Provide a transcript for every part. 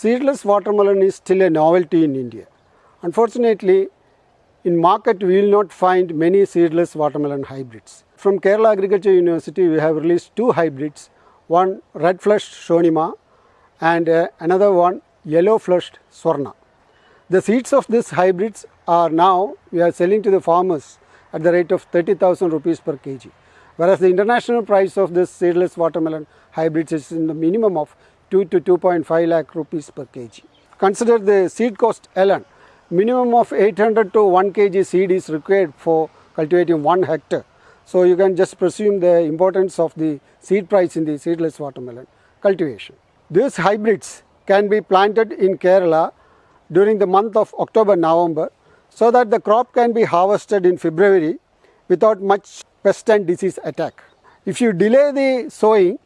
seedless watermelon is still a novelty in India. Unfortunately, in market we will not find many seedless watermelon hybrids. From Kerala Agriculture University we have released two hybrids, one red flushed Shonima and uh, another one yellow flushed Swarna. The seeds of these hybrids are now we are selling to the farmers at the rate of 30,000 rupees per kg. Whereas the international price of this seedless watermelon hybrids is in the minimum of 2 to 2.5 lakh rupees per kg. Consider the seed cost alone. Minimum of 800 to 1 kg seed is required for cultivating 1 hectare. So you can just presume the importance of the seed price in the seedless watermelon cultivation. These hybrids can be planted in Kerala during the month of October November so that the crop can be harvested in February without much pest and disease attack. If you delay the sowing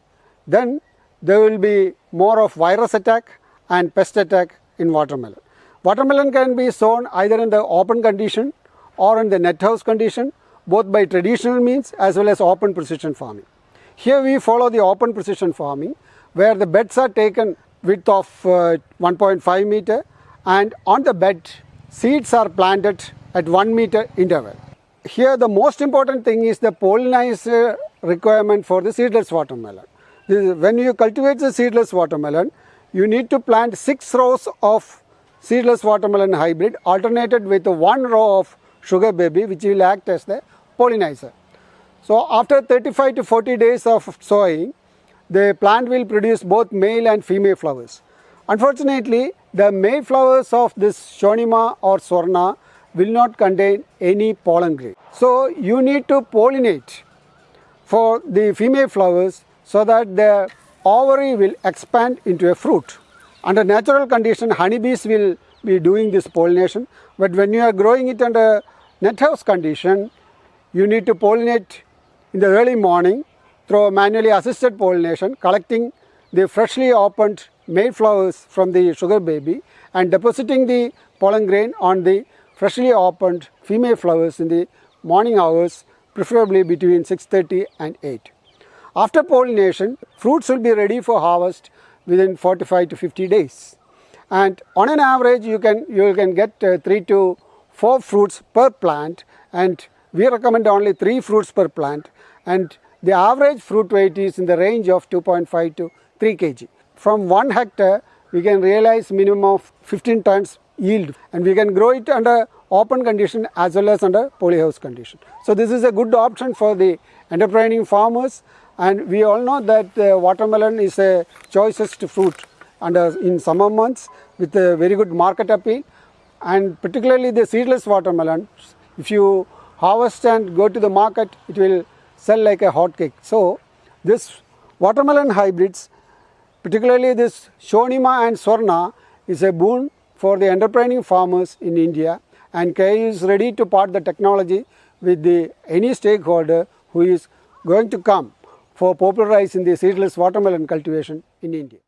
then there will be more of virus attack and pest attack in watermelon. Watermelon can be sown either in the open condition or in the net house condition both by traditional means as well as open precision farming. Here we follow the open precision farming where the beds are taken width of uh, 1.5 meter and on the bed seeds are planted at 1 meter interval. Here the most important thing is the pollinizer requirement for the seedless watermelon. When you cultivate the seedless watermelon, you need to plant 6 rows of seedless watermelon hybrid alternated with one row of sugar baby which will act as the pollinizer. So after 35 to 40 days of sowing, the plant will produce both male and female flowers. Unfortunately, the male flowers of this Shonima or Swarna will not contain any pollen grain. So you need to pollinate for the female flowers so that the ovary will expand into a fruit. Under natural condition, honeybees will be doing this pollination, but when you are growing it under net house condition, you need to pollinate in the early morning through manually assisted pollination, collecting the freshly opened male flowers from the sugar baby and depositing the pollen grain on the freshly opened female flowers in the morning hours, preferably between 6.30 and 8. After pollination, fruits will be ready for harvest within 45 to 50 days. And on an average, you can, you can get uh, 3 to 4 fruits per plant and we recommend only 3 fruits per plant and the average fruit weight is in the range of 2.5 to 3 kg. From 1 hectare, we can realize minimum of 15 tons yield and we can grow it under open condition as well as under polyhouse condition. So this is a good option for the enterprising farmers and we all know that uh, watermelon is a choicest fruit under in summer months with a very good market appeal. And particularly the seedless watermelon if you harvest and go to the market it will sell like a hot cake. So this watermelon hybrids particularly this Shonima and Swarna is a boon for the enterprising farmers in India. And KU is ready to part the technology with the any stakeholder who is going to come for popularizing the seedless watermelon cultivation in India.